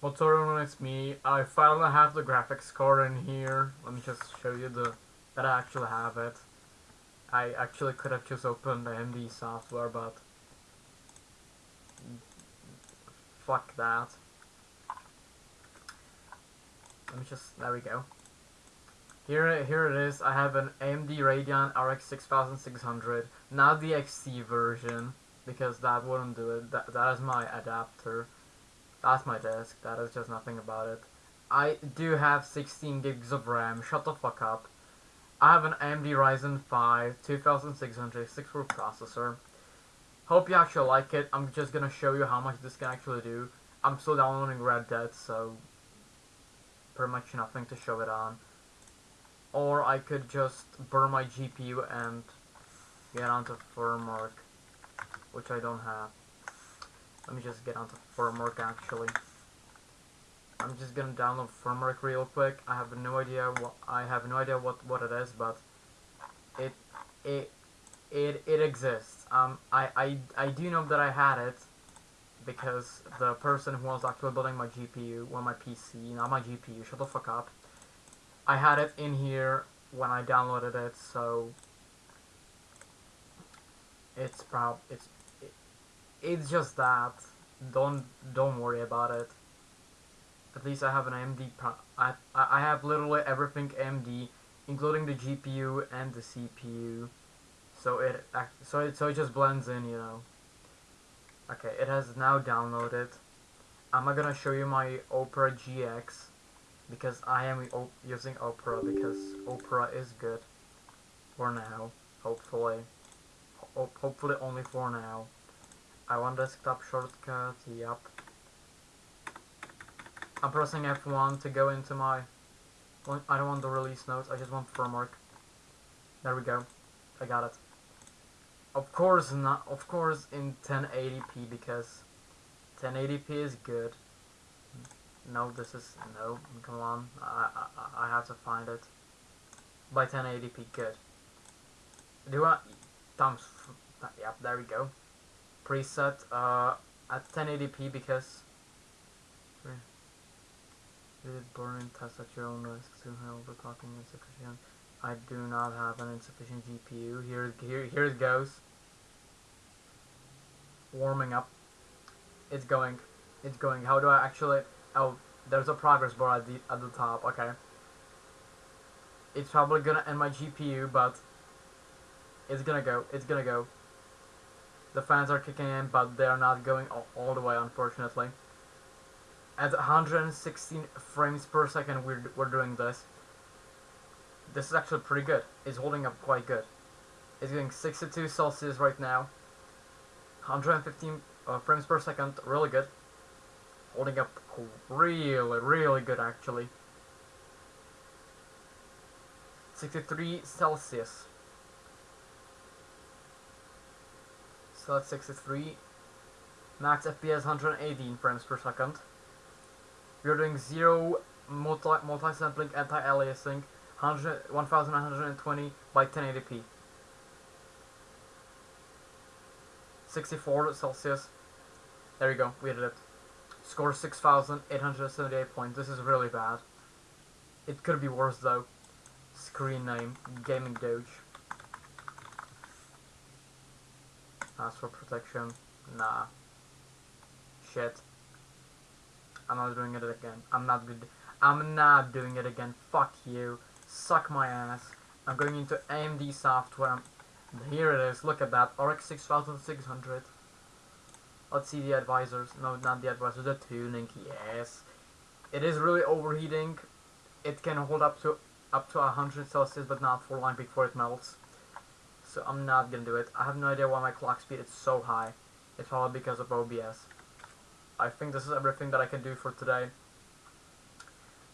What's everyone, it's me. I finally have the graphics card in here. Let me just show you the that I actually have it. I actually could have just opened the AMD software, but fuck that. Let me just, there we go. Here, here it is. I have an AMD Radeon RX 6600, not the XT version, because that wouldn't do it. That, that is my adapter. That's my disk. That is just nothing about it. I do have 16 gigs of RAM. Shut the fuck up. I have an AMD Ryzen 5 2600 6-core processor. Hope you actually like it. I'm just gonna show you how much this can actually do. I'm still downloading Red Dead, so pretty much nothing to show it on. Or I could just burn my GPU and get onto FurMark, which I don't have. Let me just get onto FurMark actually. I'm just gonna download FurMark real quick. I have no idea what I have no idea what what it is, but it it it it exists. Um, I I I do know that I had it because the person who was actually building my GPU, well my PC, not my GPU, shut the fuck up. I had it in here when I downloaded it, so it's prob it's it's just that. Don't don't worry about it. At least I have an AMD. I I have literally everything AMD, including the GPU and the CPU. So it so it so it just blends in, you know. Okay, it has now downloaded. I'm not gonna show you my Opera GX because I am using Opera because Opera is good for now. Hopefully, Ho hopefully only for now. I want desktop shortcut, yep. I'm pressing F1 to go into my... I don't want the release notes, I just want FurMark. There we go. I got it. Of course not, of course in 1080p because 1080p is good. No, this is, no, come on, I, I, I have to find it. By 1080p, good. Do I, thumbs, yep, there we go preset uh, at 1080p because burning test at your own risk to overclocking insufficient. I do not have an insufficient GPU. Here, here, here it goes. Warming up. It's going. It's going. How do I actually? Oh, there's a progress bar at the at the top. Okay. It's probably gonna end my GPU, but it's gonna go. It's gonna go. The fans are kicking in, but they are not going all, the way, unfortunately. At 116 frames per second, we're, we're doing this. This is actually pretty good. It's holding up quite good. It's getting 62 Celsius right now. 115 uh, frames per second, really good. Holding up really, really good, actually. 63 Celsius. So that's 63. Max FPS 118 frames per second. We're doing zero multi multi-sampling anti-aliasing 1920 by 1080p. 64 Celsius. There we go, we did it. Score 6,878 points. This is really bad. It could be worse though. Screen name, Gaming Doge. Ask for protection. Nah. Shit. I'm not doing it again. I'm not good. I'm not doing it again. Fuck you. Suck my ass. I'm going into AMD software. Here it is. Look at that. RX 6600. Let's see the advisors. No, not the advisors. The tuning. Yes. It is really overheating. It can hold up to up to 100 Celsius, but not for long before it melts so I'm not gonna do it. I have no idea why my clock speed is so high. It's probably because of OBS. I think this is everything that I can do for today.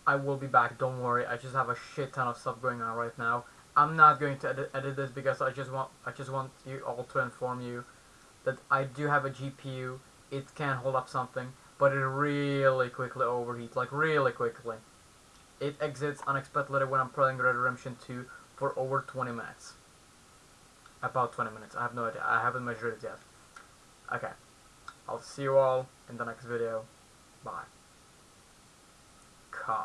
I will be back, don't worry. I just have a shit ton of stuff going on right now. I'm not going to edit, edit this because I just want I just want you all to inform you that I do have a GPU. It can hold up something, but it really quickly overheats, like really quickly. It exits unexpectedly when I'm playing Red Redemption 2 for over 20 minutes about 20 minutes. I have no idea. I haven't measured it yet. Okay. I'll see you all in the next video. Bye.